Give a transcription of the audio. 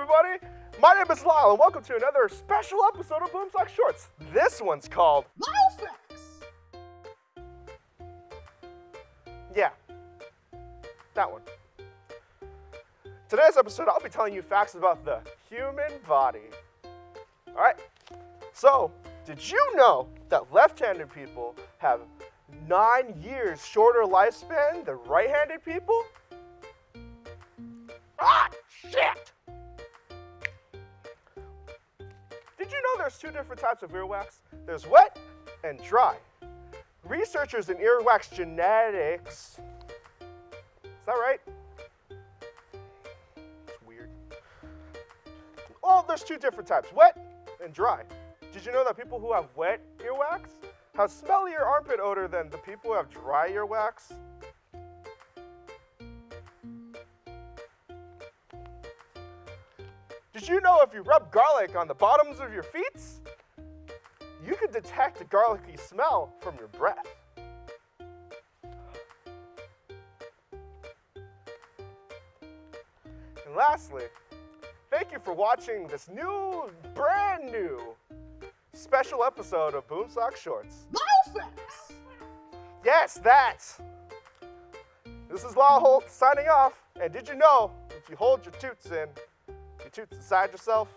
everybody. My name is Lyle, and welcome to another special episode of Boomsock Shorts. This one's called Lyle Facts. Yeah, that one. Today's episode, I'll be telling you facts about the human body. All right. So, did you know that left-handed people have nine years shorter lifespan than right-handed people? Ah, Did you know there's two different types of earwax? There's wet and dry. Researchers in earwax genetics, is that right? It's weird. Oh, there's two different types, wet and dry. Did you know that people who have wet earwax have smellier armpit odor than the people who have dry earwax? Did you know if you rub garlic on the bottoms of your feet, you can detect a garlicky smell from your breath? And lastly, thank you for watching this new, brand new special episode of Boomsock Shorts. Lyle Yes, that. This is Law Holt signing off. And did you know if you hold your toots in, toots inside yourself,